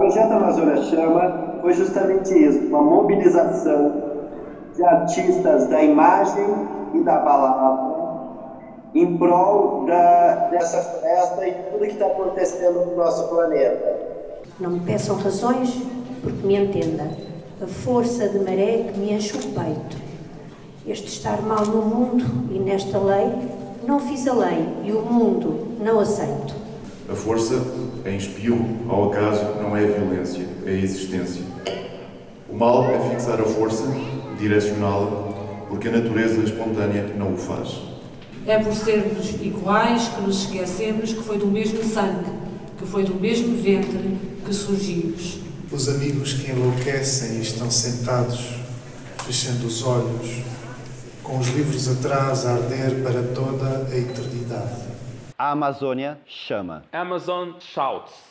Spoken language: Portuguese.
projeto Amazônia Chama foi justamente isso, uma mobilização de artistas da imagem e da palavra em prol da, dessa floresta e tudo que está acontecendo no nosso planeta. Não me peçam razões, porque me entenda. A força de maré que me enche o peito. Este estar mal no mundo e nesta lei, não fiz a lei e o mundo não aceito. A força é espirro, ao acaso, é a violência, é a existência. O mal é fixar a força, direcioná-la, porque a natureza espontânea não o faz. É por sermos iguais que nos esquecemos que foi do mesmo sangue, que foi do mesmo ventre que surgimos. Os amigos que enlouquecem e estão sentados, fechando os olhos, com os livros atrás a arder para toda a eternidade. A Amazônia chama. Amazon shouts.